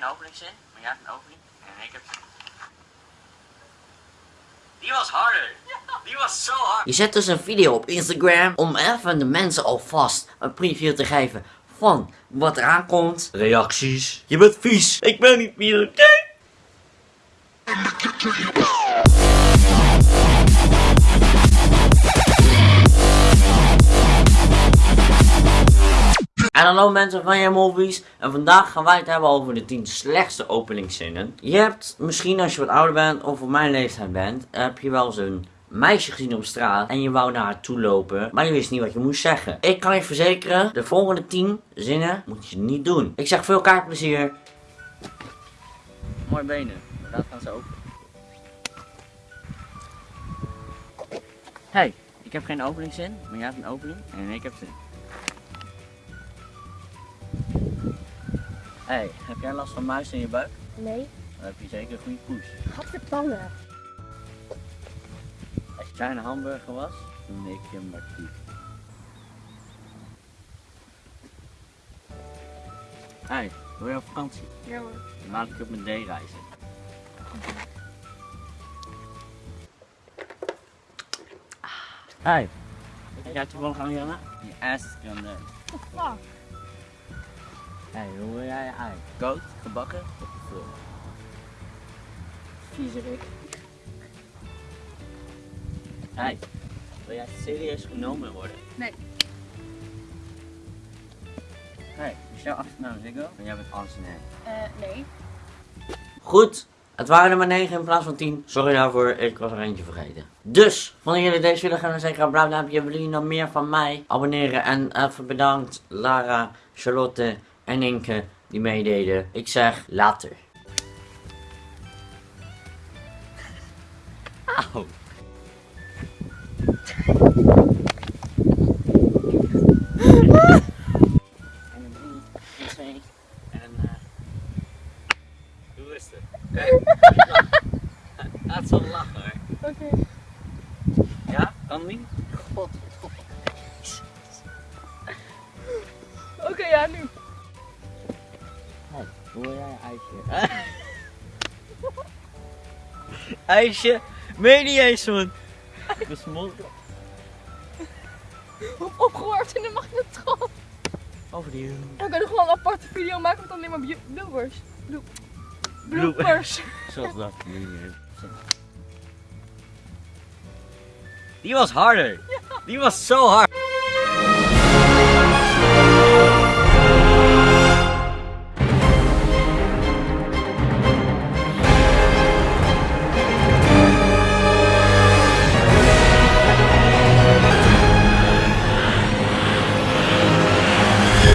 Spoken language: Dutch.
geen openingszin, maar jij hebt een opening. En ik heb... Die was harder. Die was zo hard. Je zet dus een video op Instagram om even de mensen alvast een preview te geven van wat eraan komt. Reacties. Je bent vies. Ik ben niet vies, oké? En hallo mensen van je movies en vandaag gaan wij het hebben over de 10 slechtste openingszinnen. Je hebt misschien als je wat ouder bent of op mijn leeftijd bent, heb je wel een meisje gezien op straat en je wou naar haar toe lopen, maar je wist niet wat je moest zeggen. Ik kan je verzekeren, de volgende 10 zinnen moet je niet doen. Ik zeg veel kaartplezier. Mooi benen, inderdaad gaan ze open. Hey, ik heb geen openingszin, maar jij hebt een opening en ik heb zin. Hey, heb jij last van muis in je buik? Nee, Dan heb je zeker een goede poes. gadverdamme. Als je kleine hamburger was, dan neem je hem maar toe. Hey, wil je op vakantie? Ja hoor. Dan laat ik op mijn D-reizen. Hey, heb jij toevallig aan Janna? Je ass is gonna. Fuck. Hey, hoe wil jij je ei? Koud, gebakken of gevuld? Viezerik. Hey, wil jij serieus genomen worden? Nee. Hey, is jouw achternaam Ziggo? En jij bent Ansenet. Eh, nee. Goed, het waren er maar 9 in plaats van 10. Sorry daarvoor, ik was er eentje vergeten. Dus, vonden jullie deze video gaan dan zeker een blauw duimpje. Willen jullie nog meer van mij abonneren? En even bedankt Lara, Charlotte en Inke die meededen. Ik zeg later. Auw. Wil jij ijsje? ijsje? Meen niet eens man. Besmolten. Op opgewarmd in de magnetron. Over die... Dan kunnen we gewoon een aparte video maken met alleen maar bloopers. Bloop. Bloop- Bloopers. Zoals dat. Die was harder. Die was zo hard.